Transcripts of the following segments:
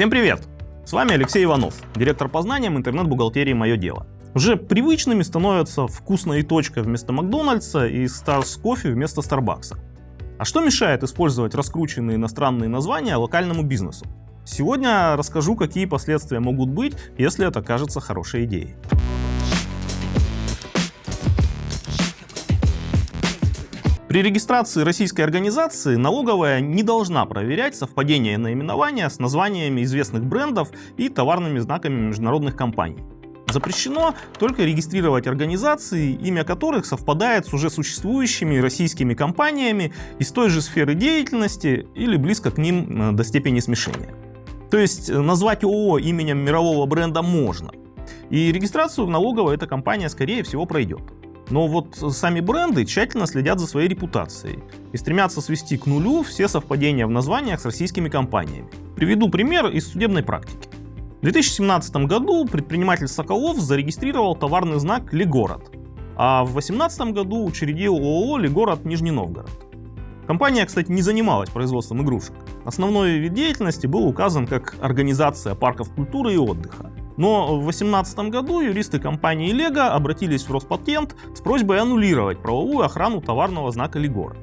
Всем привет! С вами Алексей Иванов, директор по знаниям интернет-бухгалтерии «Мое дело». Уже привычными становятся вкусная точка вместо Макдональдса и Stars Coffee вместо Старбакса. А что мешает использовать раскрученные иностранные названия локальному бизнесу? Сегодня расскажу, какие последствия могут быть, если это кажется хорошей идеей. При регистрации российской организации налоговая не должна проверять совпадение наименования с названиями известных брендов и товарными знаками международных компаний. Запрещено только регистрировать организации, имя которых совпадает с уже существующими российскими компаниями из той же сферы деятельности или близко к ним э, до степени смешения. То есть э, назвать ООО именем мирового бренда можно. И регистрацию в налоговой эта компания скорее всего пройдет. Но вот сами бренды тщательно следят за своей репутацией и стремятся свести к нулю все совпадения в названиях с российскими компаниями. Приведу пример из судебной практики. В 2017 году предприниматель Соколов зарегистрировал товарный знак «Легород», а в 2018 году учредил ООО «Легород Нижний Новгород». Компания, кстати, не занималась производством игрушек. Основной вид деятельности был указан как организация парков культуры и отдыха. Но в 2018 году юристы компании Lego обратились в Роспатент с просьбой аннулировать правовую охрану товарного знака Легора.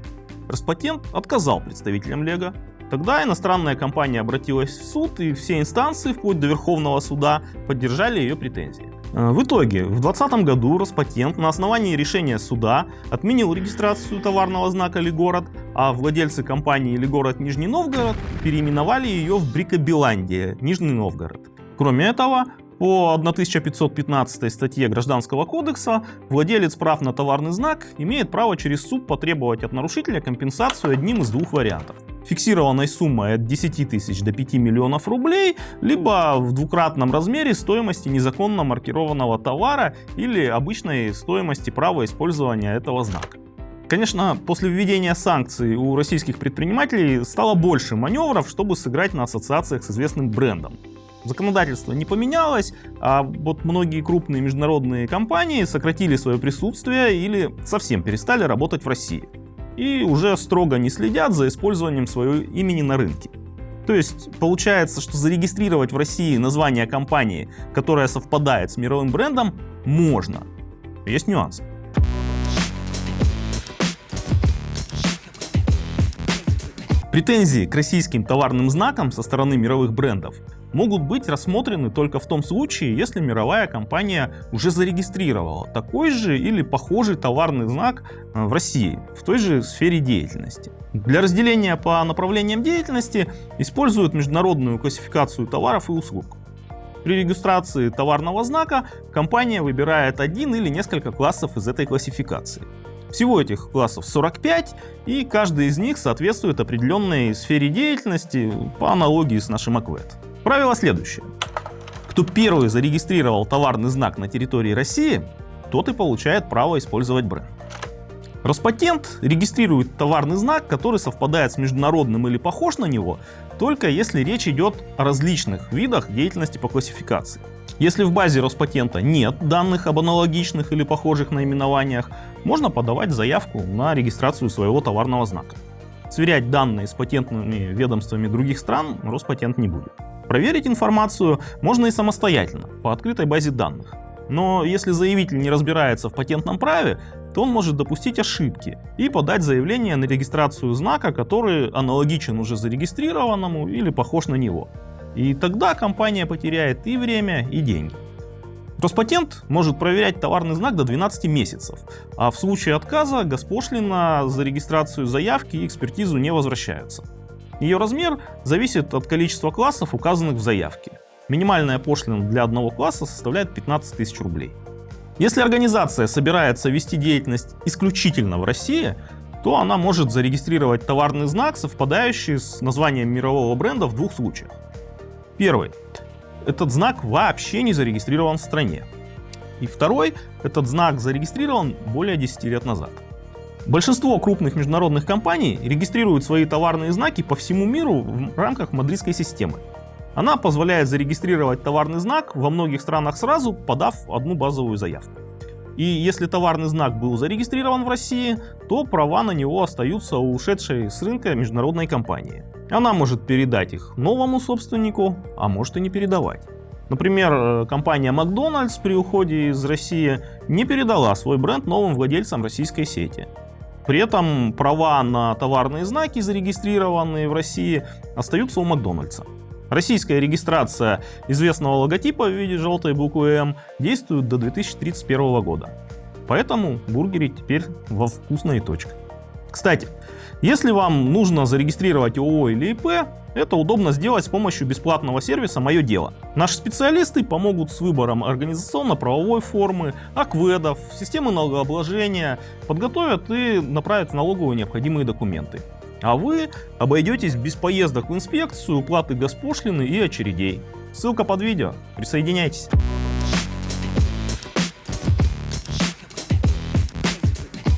Роспатент отказал представителям Lego. Тогда иностранная компания обратилась в суд, и все инстанции, вплоть до Верховного суда, поддержали ее претензии. Э, в итоге, в 2020 году Роспатент на основании решения суда отменил регистрацию товарного знака «Лигород», а владельцы компании «Лигород Нижний Новгород» переименовали ее в «Брикобеландия» Нижний Новгород. Кроме этого, по 1515 статье Гражданского кодекса владелец прав на товарный знак имеет право через суд потребовать от нарушителя компенсацию одним из двух вариантов. Фиксированной суммой от 10 тысяч до 5 миллионов рублей, либо в двукратном размере стоимости незаконно маркированного товара или обычной стоимости права использования этого знака. Конечно, после введения санкций у российских предпринимателей стало больше маневров, чтобы сыграть на ассоциациях с известным брендом. Законодательство не поменялось, а вот многие крупные международные компании сократили свое присутствие или совсем перестали работать в России. И уже строго не следят за использованием своего имени на рынке. То есть получается, что зарегистрировать в России название компании, которая совпадает с мировым брендом, можно. Есть нюансы. Претензии к российским товарным знакам со стороны мировых брендов могут быть рассмотрены только в том случае, если мировая компания уже зарегистрировала такой же или похожий товарный знак э, в России, в той же сфере деятельности. Для разделения по направлениям деятельности используют международную классификацию товаров и услуг. При регистрации товарного знака компания выбирает один или несколько классов из этой классификации. Всего этих классов 45, и каждый из них соответствует определенной сфере деятельности по аналогии с нашим АКВЭД. Правило следующее. Кто первый зарегистрировал товарный знак на территории России, тот и получает право использовать бренд. Роспатент регистрирует товарный знак, который совпадает с международным или похож на него, только если речь идет о различных видах деятельности по классификации. Если в базе Роспатента нет данных об аналогичных или похожих наименованиях, можно подавать заявку на регистрацию своего товарного знака. Сверять данные с патентными ведомствами других стран Роспатент не будет. Проверить информацию можно и самостоятельно, по открытой базе данных. Но если заявитель не разбирается в патентном праве, то он может допустить ошибки и подать заявление на регистрацию знака, который аналогичен уже зарегистрированному или похож на него. И тогда компания потеряет и время, и деньги. Роспатент может проверять товарный знак до 12 месяцев, а в случае отказа госпошлина за регистрацию заявки и экспертизу не возвращаются. Ее размер зависит от количества классов, указанных в заявке. Минимальная пошлина для одного класса составляет 15 тысяч рублей. Если организация собирается вести деятельность исключительно в России, то она может зарегистрировать товарный знак, совпадающий с названием мирового бренда в двух случаях. Первый. Этот знак вообще не зарегистрирован в стране. И второй. Этот знак зарегистрирован более 10 лет назад. Большинство крупных международных компаний регистрируют свои товарные знаки по всему миру в рамках мадридской системы. Она позволяет зарегистрировать товарный знак во многих странах сразу, подав одну базовую заявку. И если товарный знак был зарегистрирован в России, то права на него остаются у ушедшей с рынка международной компании. Она может передать их новому собственнику, а может и не передавать. Например, э, компания Макдональдс при уходе из России не передала свой бренд новым владельцам российской сети. При этом права на товарные знаки, зарегистрированные в России, остаются у Макдональдса. Российская регистрация известного логотипа в виде желтой буквы М действует до 2031 года. Поэтому бургеры теперь во вкусной точке. Кстати, если вам нужно зарегистрировать ООО или ИП, это удобно сделать с помощью бесплатного сервиса «Мое дело». Наши специалисты помогут с выбором организационно-правовой формы, акведов, системы налогообложения, подготовят и направят в налоговую необходимые документы. А вы обойдетесь без поездок в инспекцию, уплаты госпошлины и очередей. Ссылка под видео. Присоединяйтесь.